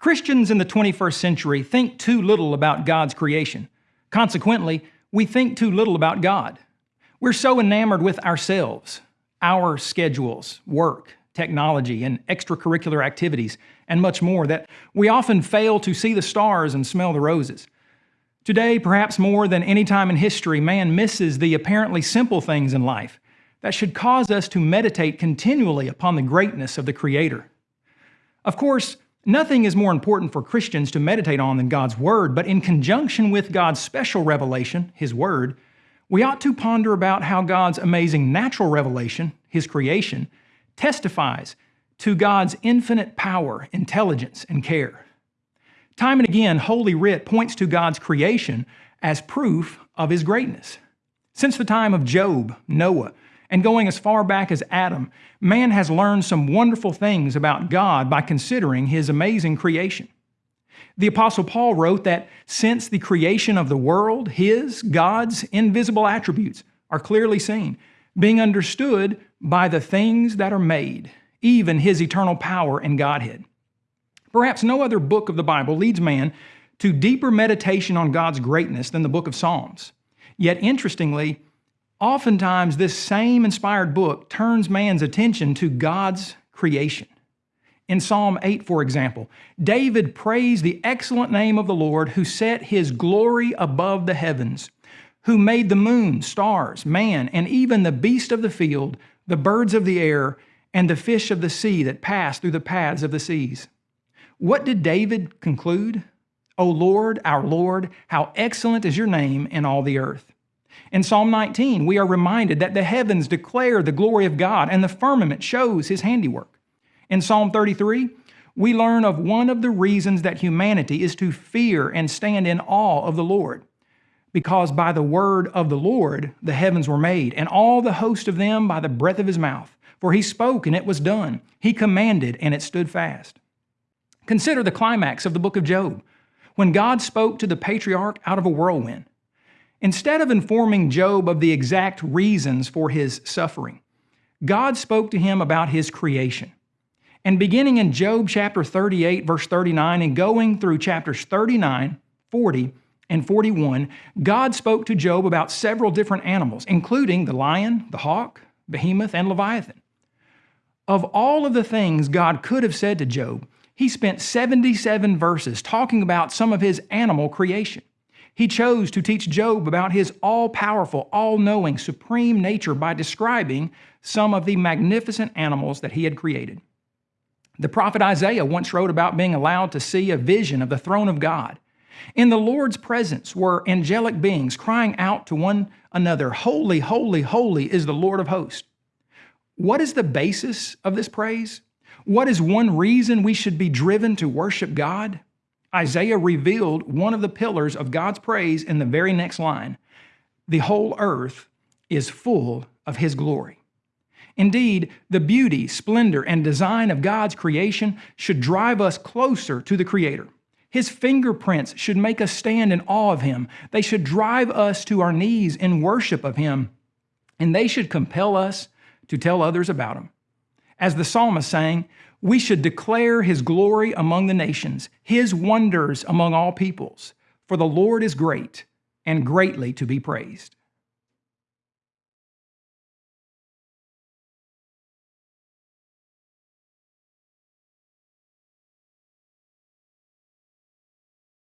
Christians in the 21st century think too little about God's creation. Consequently, we think too little about God. We're so enamored with ourselves, our schedules, work, technology, and extracurricular activities, and much more that we often fail to see the stars and smell the roses. Today, perhaps more than any time in history, man misses the apparently simple things in life that should cause us to meditate continually upon the greatness of the Creator. Of course, nothing is more important for Christians to meditate on than God's Word, but in conjunction with God's special revelation, His Word, we ought to ponder about how God's amazing natural revelation, His creation, testifies to God's infinite power, intelligence, and care. Time and again, Holy Writ points to God's creation as proof of His greatness. Since the time of Job, Noah, and going as far back as Adam, man has learned some wonderful things about God by considering his amazing creation. The Apostle Paul wrote that since the creation of the world, his, God's invisible attributes are clearly seen, being understood by the things that are made, even his eternal power and Godhead. Perhaps no other book of the Bible leads man to deeper meditation on God's greatness than the book of Psalms. Yet, interestingly, Oftentimes, this same inspired book turns man's attention to God's creation. In Psalm 8, for example, David praised the excellent name of the Lord who set his glory above the heavens, who made the moon, stars, man, and even the beast of the field, the birds of the air, and the fish of the sea that pass through the paths of the seas. What did David conclude? O Lord, our Lord, how excellent is your name in all the earth. In Psalm 19, we are reminded that the heavens declare the glory of God and the firmament shows his handiwork. In Psalm 33, we learn of one of the reasons that humanity is to fear and stand in awe of the Lord. Because by the word of the Lord the heavens were made, and all the host of them by the breath of his mouth. For he spoke, and it was done. He commanded, and it stood fast. Consider the climax of the book of Job, when God spoke to the patriarch out of a whirlwind. Instead of informing Job of the exact reasons for his suffering, God spoke to him about his creation. And beginning in Job chapter 38, verse 39, and going through chapters 39, 40, and 41, God spoke to Job about several different animals, including the lion, the hawk, behemoth, and leviathan. Of all of the things God could have said to Job, he spent 77 verses talking about some of his animal creation. He chose to teach Job about his all powerful, all knowing, supreme nature by describing some of the magnificent animals that he had created. The prophet Isaiah once wrote about being allowed to see a vision of the throne of God. In the Lord's presence were angelic beings crying out to one another, Holy, holy, holy is the Lord of hosts. What is the basis of this praise? What is one reason we should be driven to worship God? Isaiah revealed one of the pillars of God's praise in the very next line. The whole earth is full of His glory. Indeed, the beauty, splendor, and design of God's creation should drive us closer to the Creator. His fingerprints should make us stand in awe of Him. They should drive us to our knees in worship of Him. And they should compel us to tell others about Him. As the psalmist sang, we should declare his glory among the nations, his wonders among all peoples. For the Lord is great and greatly to be praised.